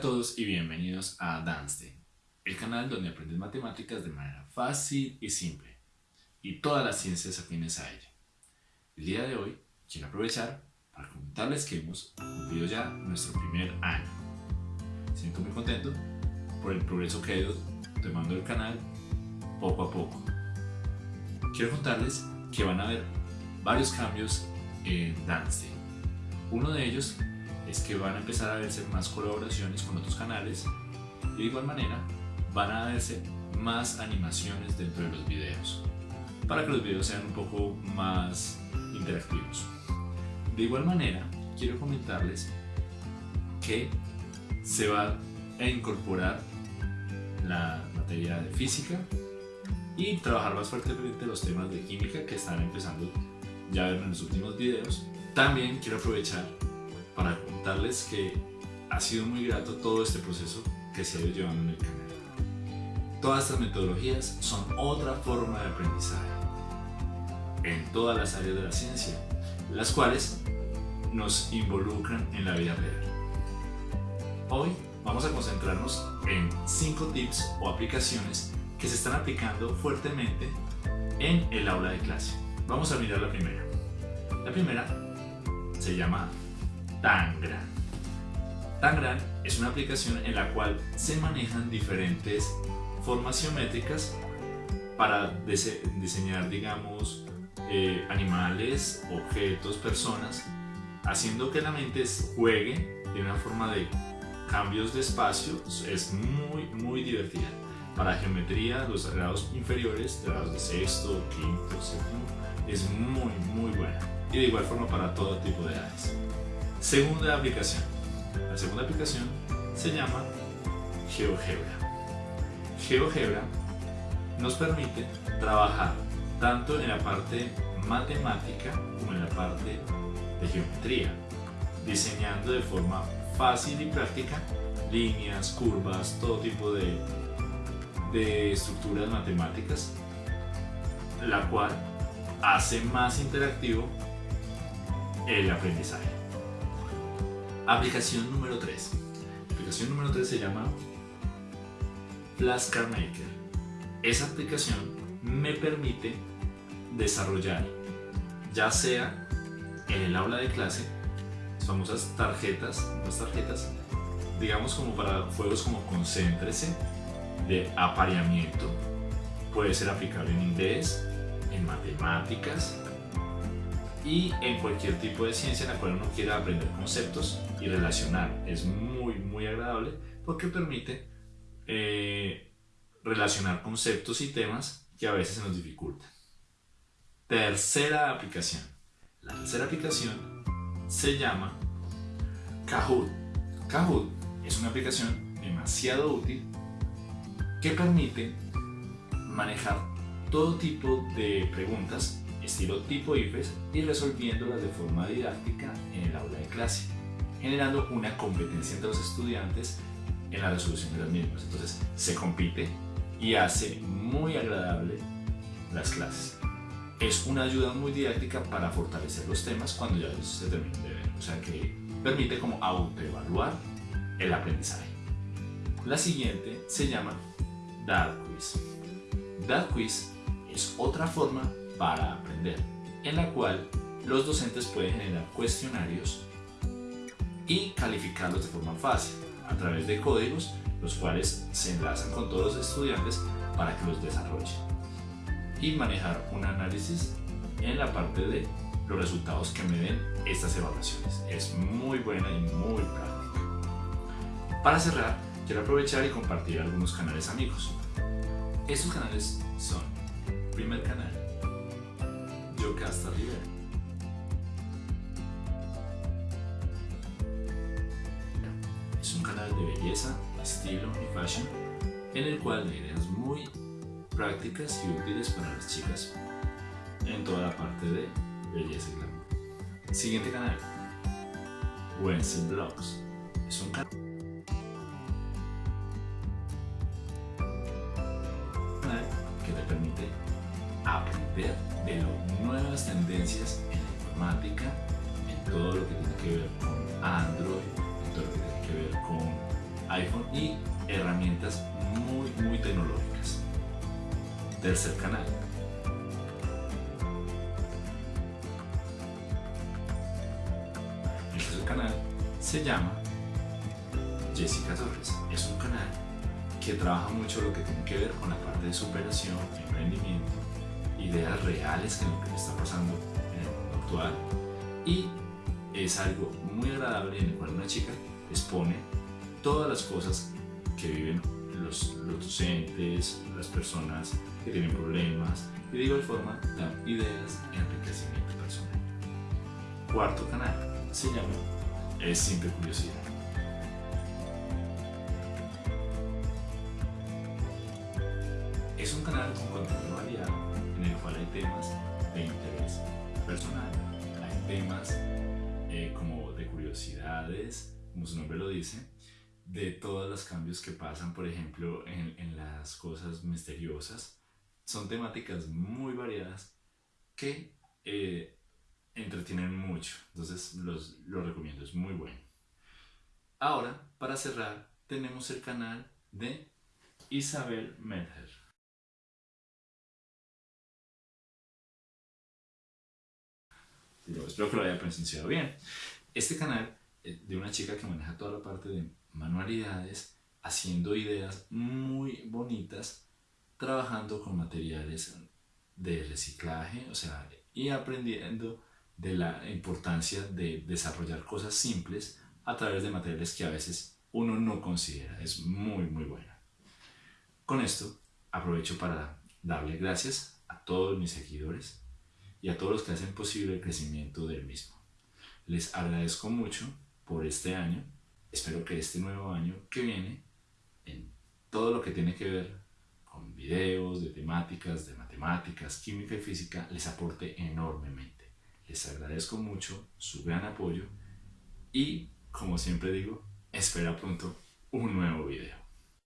todos y bienvenidos a Danstein, el canal donde aprendes matemáticas de manera fácil y simple, y todas las ciencias afines a ella. El día de hoy quiero aprovechar para comentarles que hemos cumplido ya nuestro primer año. Siento muy contento por el progreso que ha ido tomando el canal poco a poco. Quiero contarles que van a haber varios cambios en Danstein. Uno de ellos es que van a empezar a verse más colaboraciones con otros canales y de igual manera van a verse más animaciones dentro de los videos para que los videos sean un poco más interactivos. De igual manera, quiero comentarles que se va a incorporar la materia de física y trabajar más fuertemente los temas de química que están empezando ya en los últimos videos. También quiero aprovechar para contarles que ha sido muy grato todo este proceso que se ha ido llevando en el canal. Todas estas metodologías son otra forma de aprendizaje en todas las áreas de la ciencia, las cuales nos involucran en la vida real. Hoy vamos a concentrarnos en 5 tips o aplicaciones que se están aplicando fuertemente en el aula de clase. Vamos a mirar la primera. La primera se llama Tangram. Tangram es una aplicación en la cual se manejan diferentes formas geométricas para diseñar, digamos, eh, animales, objetos, personas, haciendo que la mente juegue de una forma de cambios de espacio. Es muy, muy divertida. Para geometría, los grados inferiores, grados de sexto, quinto, séptimo, es muy, muy buena. Y de igual forma para todo tipo de edades. Segunda aplicación. La segunda aplicación se llama GeoGebra. GeoGebra nos permite trabajar tanto en la parte matemática como en la parte de geometría, diseñando de forma fácil y práctica líneas, curvas, todo tipo de, de estructuras matemáticas, la cual hace más interactivo el aprendizaje. Aplicación número 3. La aplicación número 3 se llama Flashcard Maker. Esa aplicación me permite desarrollar, ya sea en el aula de clase, famosas tarjetas, las tarjetas, digamos como para juegos como Concéntrese, de apareamiento, puede ser aplicable en inglés, en matemáticas, y en cualquier tipo de ciencia en la cual uno quiera aprender conceptos y relacionar. Es muy, muy agradable porque permite eh, relacionar conceptos y temas que a veces se nos dificultan. Tercera aplicación. La tercera aplicación se llama Kahoot. Kahoot es una aplicación demasiado útil que permite manejar todo tipo de preguntas estilo tipo IFES y resolviéndolas de forma didáctica en el aula de clase, generando una competencia entre los estudiantes en la resolución de las mismas. Entonces se compite y hace muy agradable las clases. Es una ayuda muy didáctica para fortalecer los temas cuando ya se terminen de ver, o sea que permite como autoevaluar el aprendizaje. La siguiente se llama Dart Quiz. Dart Quiz es otra forma para aprender, en la cual los docentes pueden generar cuestionarios y calificarlos de forma fácil a través de códigos los cuales se enlazan con todos los estudiantes para que los desarrollen y manejar un análisis en la parte de los resultados que me den estas evaluaciones. Es muy buena y muy práctica. Para cerrar, quiero aprovechar y compartir algunos canales amigos. Estos canales son primer canal Yocasta Rivera. Es un canal de belleza, estilo y fashion en el cual hay ideas muy prácticas y útiles para las chicas en toda la parte de belleza y glamour. Siguiente canal, Wenzel Blogs. Es un canal tendencias en la informática, en todo lo que tiene que ver con Android, en todo lo que tiene que ver con iPhone y herramientas muy muy tecnológicas. Tercer canal. El tercer canal se llama Jessica Torres. Es un canal que trabaja mucho lo que tiene que ver con la parte de superación, emprendimiento, ideas reales que lo que está pasando en el mundo actual y es algo muy agradable en el cual una chica expone todas las cosas que viven los, docentes, las personas que tienen problemas y de igual forma dan ideas y enriquecimiento personal. Cuarto canal se llama Es Simple Curiosidad. Temas eh, como de curiosidades, como su nombre lo dice, de todos los cambios que pasan, por ejemplo, en, las cosas misteriosas. Son temáticas muy variadas que eh, entretienen mucho, entonces los, lo recomiendo, es muy bueno. Ahora, para cerrar, tenemos el canal de Isabel Medher. Espero que lo haya pronunciado bien. Este canal eh, de una chica que maneja toda la parte de manualidades, haciendo ideas muy bonitas, trabajando con materiales de reciclaje, o sea, y aprendiendo de la importancia de desarrollar cosas simples a través de materiales que a veces uno no considera. Es muy, muy buena. Con esto aprovecho para darle gracias a todos mis seguidores y a todos los que hacen posible el crecimiento del mismo. Les agradezco mucho por este año. Espero que este nuevo año que viene, en todo lo que tiene que ver con videos, de temáticas, de matemáticas, química y física, les aporte enormemente. Les agradezco mucho su gran apoyo y, como siempre digo, espera pronto un nuevo video.